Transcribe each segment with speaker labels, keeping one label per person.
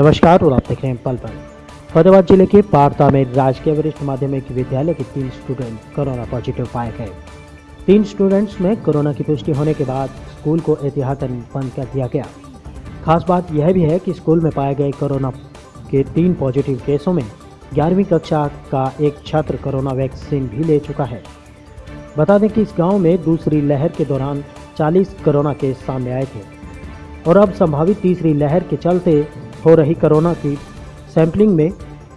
Speaker 1: नमस्कार, और आप देख रहे हैं पल पल। फतेहाबाद ज़िले के पारता में राजकीय वरिष्ठ माध्यमिक विद्यालय के तीन स्टूडेंट कोरोना पॉजिटिव पाए गए। तीन स्टूडेंट्स में कोरोना की पुष्टि होने के बाद स्कूल को एहतियातन बंद कर दिया गया। खास बात यह भी है कि स्कूल में पाए गए कोरोना के तीन पॉजिटिव केसों में ग्यारहवीं कक्षा का एक छात्र कोरोना वैक्सीन भी ले चुका है। बता दें कि इस गाँव में दूसरी लहर के दौरान 40 कोरोना केस सामने आए थे, और अब संभावित तीसरी लहर के चलते हो रही कोरोना की सैंपलिंग में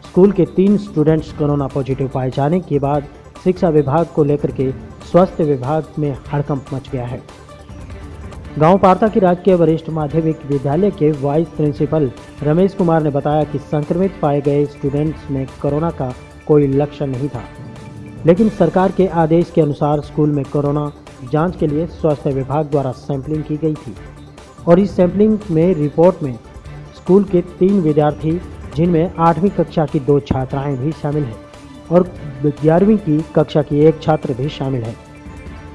Speaker 1: स्कूल के तीन स्टूडेंट्स कोरोना पॉजिटिव पाए जाने के बाद शिक्षा विभाग को लेकर के स्वास्थ्य विभाग में हड़कंप मच गया है। गाँव पारता की राजकीय वरिष्ठ माध्यमिक विद्यालय के वाइस प्रिंसिपल रमेश कुमार ने बताया कि संक्रमित पाए गए स्टूडेंट्स में कोरोना का कोई लक्षण नहीं था। लेकिन सरकार के आदेश के अनुसार स्कूल में कोरोना जाँच के लिए स्वास्थ्य विभाग द्वारा सैंपलिंग की गई थी और इस सैंपलिंग में रिपोर्ट में स्कूल के तीन विद्यार्थी, जिनमें आठवीं कक्षा की दो छात्राएँ भी शामिल हैं और ग्यारहवीं की कक्षा की एक छात्र भी शामिल है।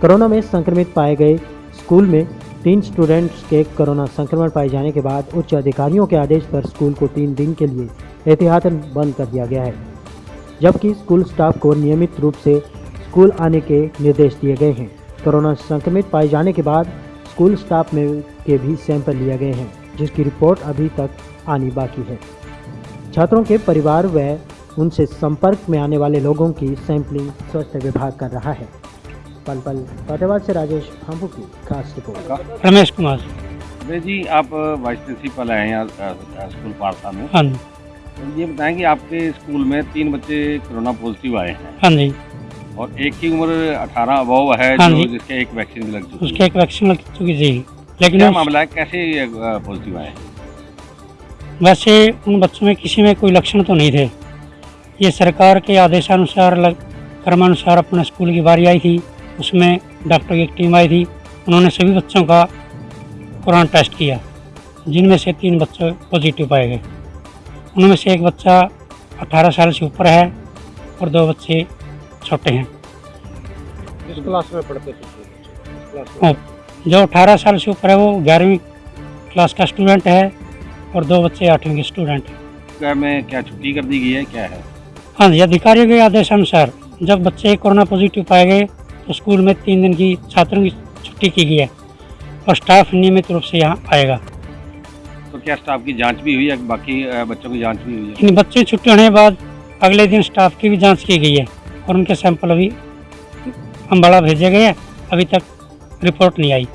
Speaker 1: कोरोना में संक्रमित पाए गए स्कूल में तीन स्टूडेंट्स के कोरोना संक्रमण पाए जाने के बाद उच्च अधिकारियों के आदेश पर स्कूल को तीन दिन के लिए एहतियातन बंद कर दिया गया है, जबकि स्कूल स्टाफ को नियमित रूप से स्कूल आने के निर्देश दिए गए हैं। कोरोना संक्रमित पाए जाने के बाद स्कूल स्टाफ में के भी सैंपल लिए गए हैं। जिसकी रिपोर्ट अभी तक आनी बाकी है। छात्रों के परिवार व उनसे संपर्क में आने वाले लोगों की सैंपलिंग स्वास्थ्य विभाग कर रहा है। पल पल फतेहाबाद से राजेश भांबू की खास रिपोर्ट।
Speaker 2: रमेश कुमार।
Speaker 3: जी आप वाइस प्रिंसिपल हैं यहाँ स्कूल पारसा में?
Speaker 2: हाँ जी।
Speaker 3: तो ये बताएँ कि आपके स्कूल में तीन बच्चे कोरोना पॉजिटिव आए हैं।
Speaker 2: हाँ जी।
Speaker 3: और एक की उम्र 18 अबव है
Speaker 2: हाँ
Speaker 3: जो। जिसके एक वैक्सीन भी लग चुकी
Speaker 2: उसके एक वैक्सीन लग चुकी थी। लेकिन
Speaker 3: क्या मामला है कैसे ये पॉजिटिव आए
Speaker 2: वैसे उन बच्चों में किसी में कोई लक्षण तो नहीं थे। ये सरकार के आदेशानुसार लग- क्रमानुसार अपने स्कूल की बारी आई थी। उसमें डॉक्टर की एक टीम आई थी। उन्होंने सभी बच्चों का कोरोना टेस्ट किया जिनमें से तीन बच्चे पॉजिटिव पाए गए। उनमें से एक बच्चा 18 साल से ऊपर है और दो बच्चे छोटे हैं।
Speaker 4: किस क्लास में पढ़ते थे?
Speaker 2: जो 18 साल से ऊपर है वो ग्यारहवीं क्लास का स्टूडेंट है और दो बच्चे आठवीं के स्टूडेंट हैं।
Speaker 3: क्या में क्या छुट्टी कर दी गई है क्या है?
Speaker 2: हाँ जी अधिकारियों के आदेश अनुसार जब बच्चे कोरोना पॉजिटिव पाए गए तो स्कूल में तीन दिन की छात्रों की छुट्टी की गई है और स्टाफ नियमित रूप से यहाँ आएगा।
Speaker 3: तो क्या स्टाफ की जाँच भी हुई है बाकी बच्चों की जाँच भी हुई है?
Speaker 2: बच्चे छुट्टी होने के बाद अगले दिन स्टाफ की भी जाँच की गई है और उनके सैंपल अभी अम्बाड़ा भेजे गए हैं अभी तक रिपोर्ट नहीं आई।